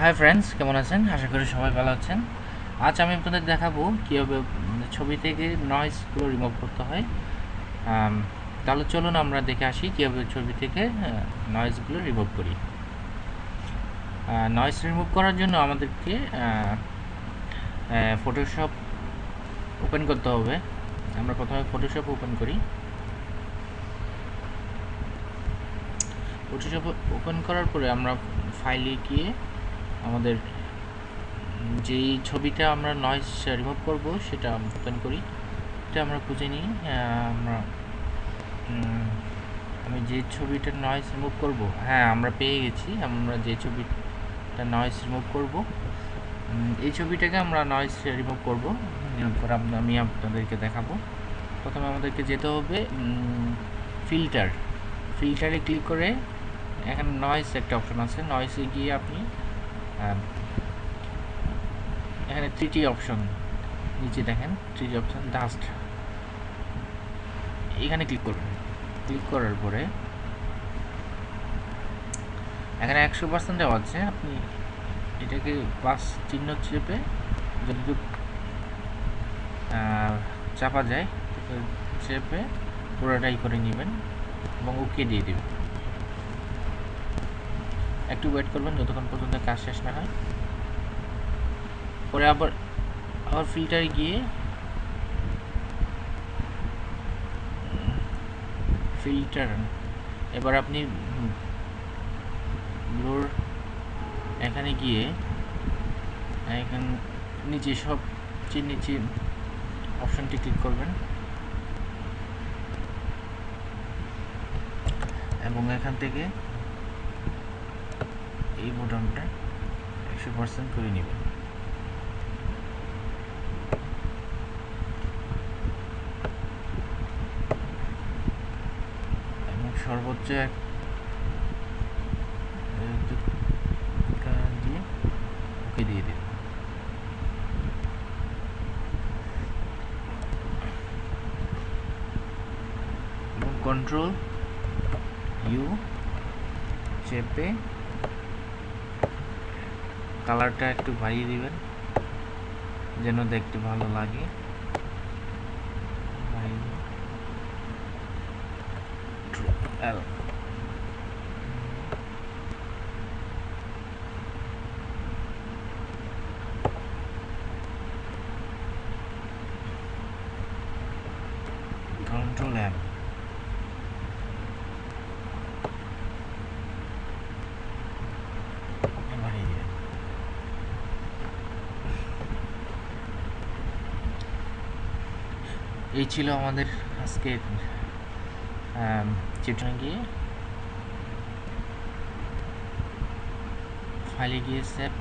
Hi friends কেমন আছেন? আশা করি সবাই ভালো আছেন। আজ আমি আপনাদের দেখাবো কীভাবে ছবি থেকে নয়েজগুলো রিমুভ করতে হয়। তাহলে চলুন আমরা দেখে আসি কীভাবে ছবি থেকে নয়েজগুলো রিমুভ করি। নয়েজ রিমুভ করার জন্য আমাদেরকে ফটোশপ ওপেন করতে হবে। আমরা প্রথমে ফটোশপ ওপেন করি। ফটোশপ ওপেন করার পরে আমরা ফাইলে গিয়ে আমাদের যেই ছবিটা আমরা নয়েজ রিমুভ করব, সেটা ওপেন করি। এটা আমরা খুঁজে নিই আমরা আমি যে ছবিটা নয়েজ রিমুভ করব হ্যাঁ আমরা পেয়ে গেছি, আমরা যে ছবিটা নয়েজ রিমুভ করব এই ছবিটাকে আমরা নয়েজ রিমুভ করব। রিমুভ আমি আপনাদেরকে দেখাবো। প্রথমে আমাদেরকে যেতে হবে ফিল্টার ফিল্টারে ক্লিক করে এখানে নয়েজ একটা অপশন আছে। নয়েসে গিয়ে আপনি আহ, এখানে থ্রিটি অপশন নিচে দেখেন থ্রিটি অপশন ডাস্ট এখানে ক্লিক করবেন। ক্লিক করার পরে এখানে একশো পার্সেন্ট দেওয়া আছে আপনি এটাকে পাস চিহ্ন চেপে আহ, চাপা যায় চেপে পুরোটাই করে নেবেন এবং ওকে দিয়ে দেবেন। একটু ওয়েট করবেন, যতক্ষণ পর্যন্ত কাজ শেষ না হয়। পরে আবার আবার ফিল্টারে গিয়ে ফিল্টার এবার আপনি ব্লোর এখানে গিয়ে, এখান নিচে সব নিচে অপশনটি ক্লিক করবেন। এবং এখান থেকে এই বোতামটা একশো পার্সেন্ট করে নেবেন এবং সর্বোচ্চ এক দিয়ে ওকে দিয়ে কন্ট্রোল ইউ চেপে কালারটা একটু বাড়িয়ে দিবেন যেন দেখতে ভালো লাগে। L Control বাড়িয়ে দিবেন এই ছিল আমাদের আজকে চিত্রে গিয়ে। ফাইলে গিয়ে সেভ